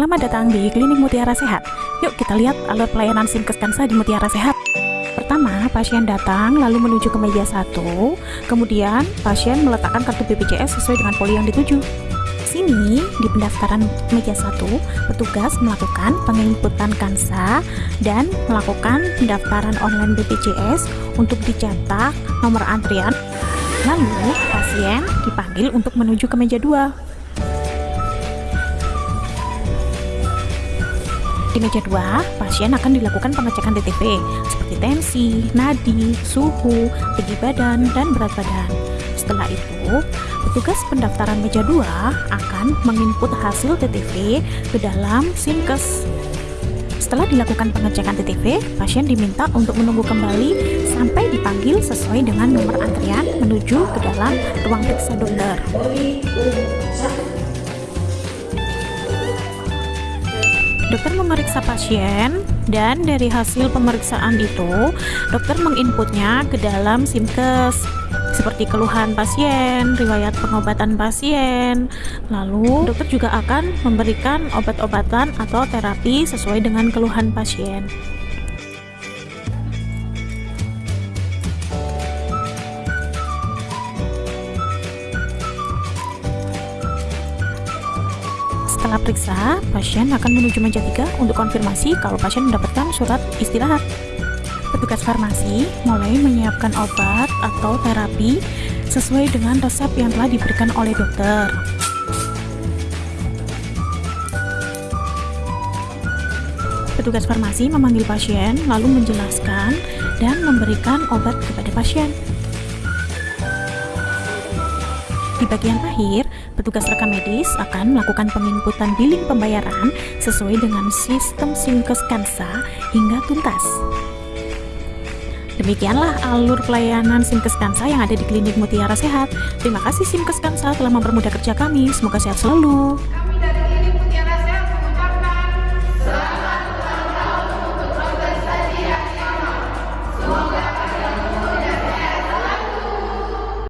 Selamat datang di Klinik Mutiara Sehat. Yuk kita lihat alur pelayanan Simkes Kansa di Mutiara Sehat. Pertama, pasien datang lalu menuju ke meja satu, kemudian pasien meletakkan kartu BPJS sesuai dengan poli yang dituju. Sini, di pendaftaran meja satu, petugas melakukan penginputan kansa dan melakukan pendaftaran online BPJS untuk dicetak nomor antrian. Lalu, pasien dipanggil untuk menuju ke meja dua. Di meja 2, pasien akan dilakukan pengecekan TTP seperti tensi, nadi, suhu, tinggi badan, dan berat badan. Setelah itu, petugas pendaftaran meja 2 akan menginput hasil TTP ke dalam SIMKES. Setelah dilakukan pengecekan TTP, pasien diminta untuk menunggu kembali sampai dipanggil sesuai dengan nomor antrian menuju ke dalam ruang periksa dokter. Dokter memeriksa pasien dan dari hasil pemeriksaan itu, dokter menginputnya ke dalam SIMKES seperti keluhan pasien, riwayat pengobatan pasien. Lalu, dokter juga akan memberikan obat-obatan atau terapi sesuai dengan keluhan pasien. Setelah periksa, pasien akan menuju meja 3 untuk konfirmasi kalau pasien mendapatkan surat istirahat. Petugas farmasi mulai menyiapkan obat atau terapi sesuai dengan resep yang telah diberikan oleh dokter. Petugas farmasi memanggil pasien lalu menjelaskan dan memberikan obat kepada pasien. Di bagian akhir, petugas rekam medis akan melakukan penginputan billing pembayaran sesuai dengan sistem Simkes Kansa hingga tuntas. Demikianlah alur pelayanan Simkes Kansa yang ada di Klinik Mutiara Sehat. Terima kasih Simkes Kansa telah mempermudah kerja kami. Semoga sehat selalu.